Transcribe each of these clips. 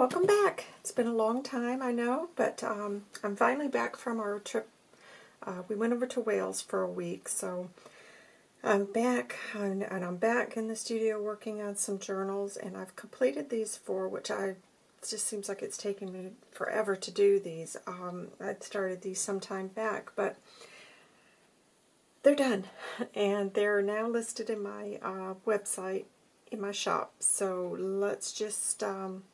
welcome back. It's been a long time, I know, but um, I'm finally back from our trip. Uh, we went over to Wales for a week, so I'm back, and, and I'm back in the studio working on some journals, and I've completed these four, which I just seems like it's taken me forever to do these. Um, I started these some time back, but they're done, and they're now listed in my uh, website, in my shop. So let's just um,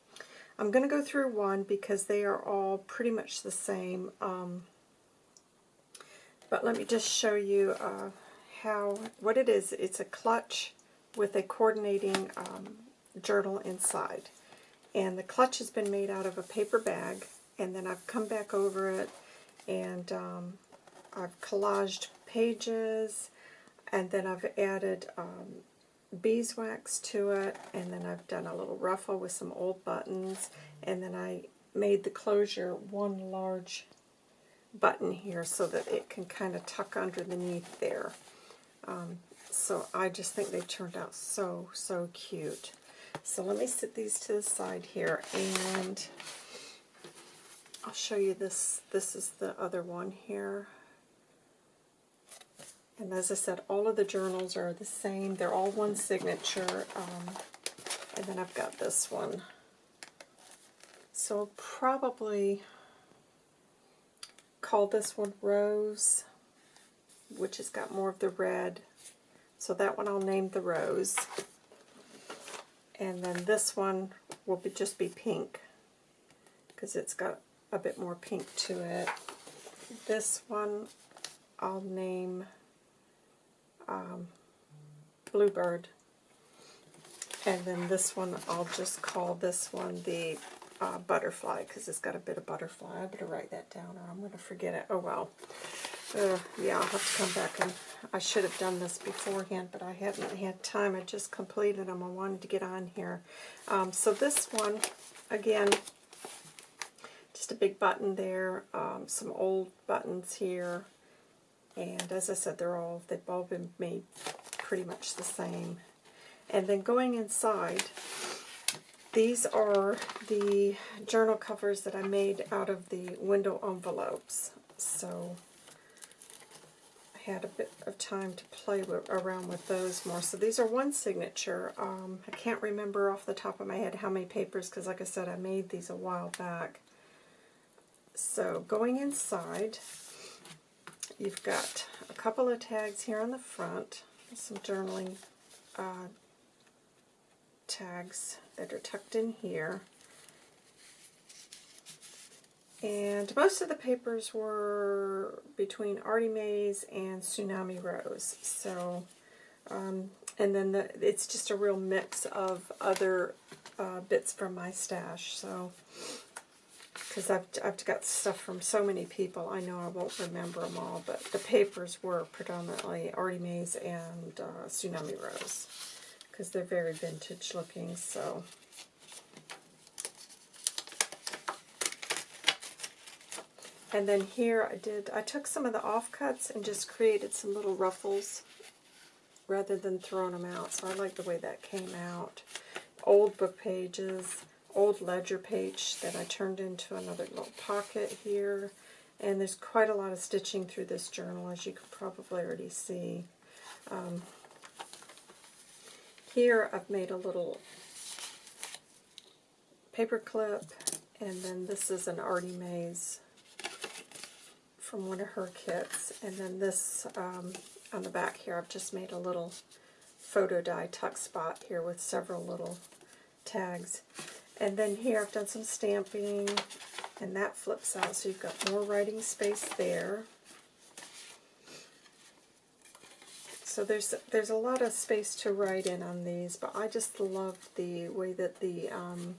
I'm going to go through one because they are all pretty much the same. Um, but let me just show you uh, how what it is. It's a clutch with a coordinating um, journal inside. And the clutch has been made out of a paper bag. And then I've come back over it and um, I've collaged pages. And then I've added um, beeswax to it, and then I've done a little ruffle with some old buttons, and then I made the closure one large button here so that it can kind of tuck underneath there. Um, so I just think they turned out so, so cute. So let me set these to the side here, and I'll show you this. This is the other one here. And as I said, all of the journals are the same. They're all one signature. Um, and then I've got this one. So probably call this one Rose, which has got more of the red. So that one I'll name the Rose. And then this one will be, just be pink, because it's got a bit more pink to it. This one I'll name um, Bluebird. And then this one, I'll just call this one the uh, Butterfly, because it's got a bit of butterfly. I better write that down or I'm going to forget it. Oh, well. Uh, yeah, I'll have to come back and I should have done this beforehand, but I haven't had time. I just completed them. I wanted to get on here. Um, so this one, again, just a big button there, um, some old buttons here, and as I said, they're all, they've all been made pretty much the same. And then going inside, these are the journal covers that I made out of the window envelopes. So I had a bit of time to play with, around with those more. So these are one signature. Um, I can't remember off the top of my head how many papers, because like I said, I made these a while back. So going inside, You've got a couple of tags here on the front, some journaling uh, tags that are tucked in here. And most of the papers were between Artie Mays and Tsunami Rose. So, um, and then the, it's just a real mix of other uh, bits from my stash. So, because I've, I've got stuff from so many people, I know I won't remember them all, but the papers were predominantly Artie Mays and uh, Tsunami Rose, because they're very vintage looking, so... And then here I did, I took some of the offcuts and just created some little ruffles rather than throwing them out, so I like the way that came out. Old book pages, old ledger page that I turned into another little pocket here. And there's quite a lot of stitching through this journal, as you can probably already see. Um, here I've made a little paper clip, and then this is an Artie Mays from one of her kits. And then this um, on the back here, I've just made a little photo die tuck spot here with several little tags. And then here I've done some stamping, and that flips out, so you've got more writing space there. So there's there's a lot of space to write in on these, but I just love the way that the um,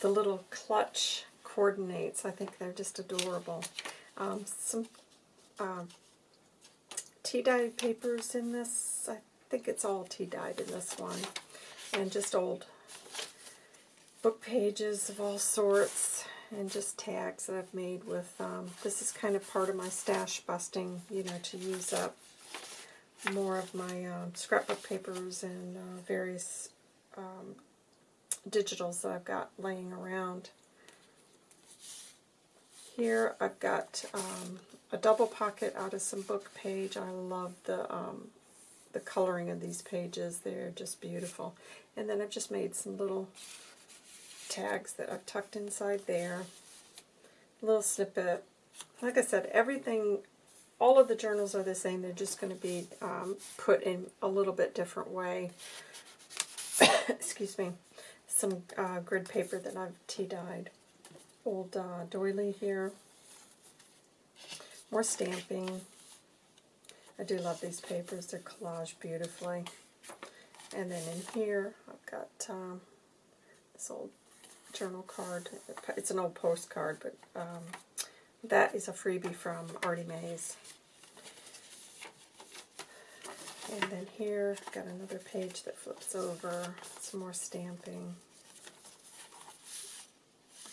the little clutch coordinates. I think they're just adorable. Um, some uh, tea-dyed papers in this. I think it's all tea-dyed in this one. And just old book pages of all sorts and just tags that I've made with, um, this is kind of part of my stash busting, you know, to use up more of my um, scrapbook papers and uh, various um, digitals that I've got laying around. Here I've got um, a double pocket out of some book page. I love the um, the coloring of these pages. They're just beautiful. And then I've just made some little tags that I've tucked inside there. A little snippet. Like I said, everything, all of the journals are the same. They're just going to be um, put in a little bit different way. Excuse me. Some uh, grid paper that I've tea-dyed. Old uh, doily here. More stamping. I do love these papers. They're collaged beautifully. And then in here, I've got um, this old journal card. It's an old postcard, but um, that is a freebie from Artie Mays. And then here, got another page that flips over, some more stamping,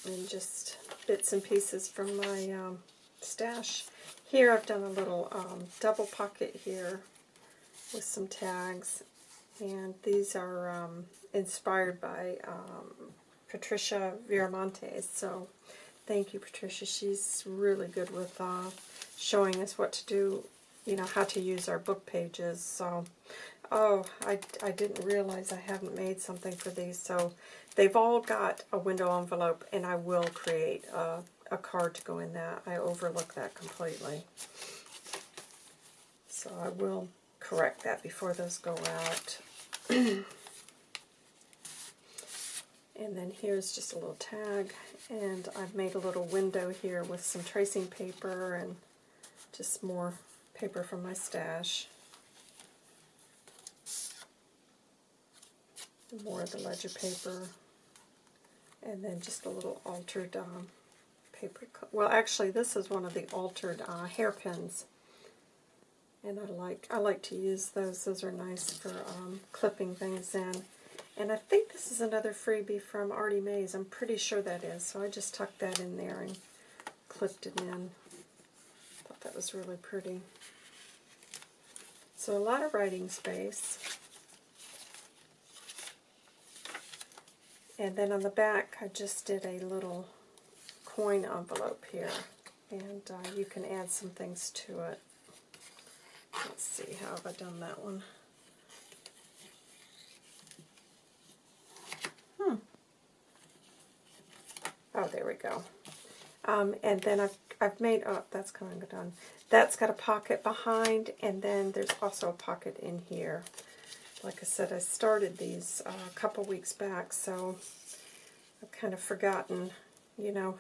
and just bits and pieces from my um, stash. Here I've done a little um, double pocket here with some tags, and these are um, inspired by um, Patricia Viramontes. So thank you, Patricia. She's really good with uh, showing us what to do, you know, how to use our book pages. So, oh, I, I didn't realize I haven't made something for these. So they've all got a window envelope, and I will create a a card to go in that. I overlook that completely. So I will correct that before those go out. and then here's just a little tag, and I've made a little window here with some tracing paper and just more paper from my stash. More of the ledger paper, and then just a little altered um, paper. Well, actually, this is one of the altered uh, hairpins, and I like I like to use those. Those are nice for um, clipping things in. And I think this is another freebie from Artie Mays. I'm pretty sure that is. So I just tucked that in there and clipped it in. Thought that was really pretty. So a lot of writing space. And then on the back, I just did a little coin envelope here, and uh, you can add some things to it. Let's see, how have I done that one? Oh, there we go. Um, and then I've, I've made, oh, that's kind of done. That's got a pocket behind, and then there's also a pocket in here. Like I said, I started these uh, a couple weeks back, so I've kind of forgotten, you know,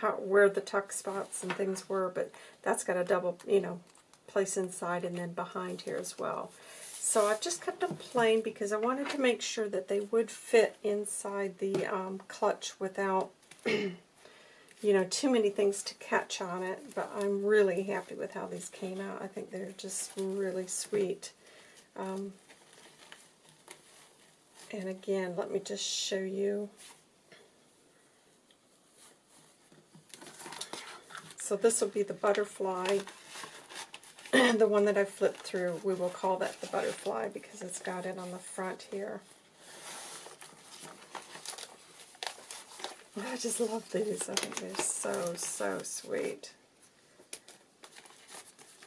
how where the tuck spots and things were, but that's got a double, you know, place inside and then behind here as well. So I've just cut them plain because I wanted to make sure that they would fit inside the um, clutch without, you know, too many things to catch on it. But I'm really happy with how these came out. I think they're just really sweet. Um, and again, let me just show you So this will be the butterfly, the one that I flipped through. We will call that the butterfly because it's got it on the front here. I just love these. I think they're so, so sweet.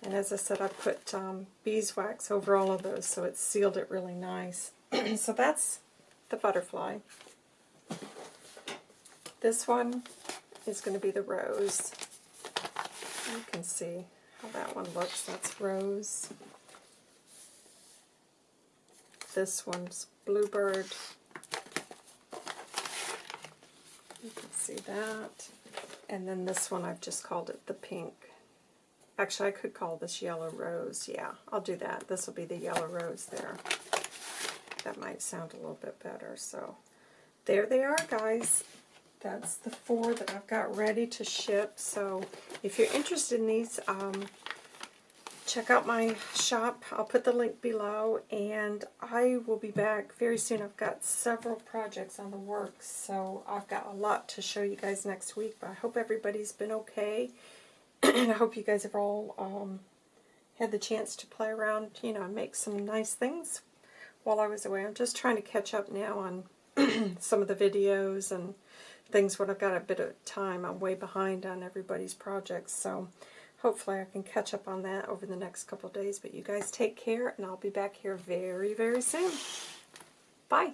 And as I said, I put um, beeswax over all of those, so it sealed it really nice. so that's the butterfly. This one is going to be the rose. You can see how that one looks. That's rose. This one's bluebird. You can see that. And then this one, I've just called it the pink. Actually, I could call this yellow rose. Yeah, I'll do that. This will be the yellow rose there. That might sound a little bit better. So there they are, guys that's the four that I've got ready to ship. So if you're interested in these, um, check out my shop. I'll put the link below, and I will be back very soon. I've got several projects on the works, so I've got a lot to show you guys next week. But I hope everybody's been okay, and I hope you guys have all um, had the chance to play around, you know, make some nice things while I was away. I'm just trying to catch up now on some of the videos and things when I've got a bit of time. I'm way behind on everybody's projects, so hopefully I can catch up on that over the next couple days. But you guys take care, and I'll be back here very, very soon. Bye.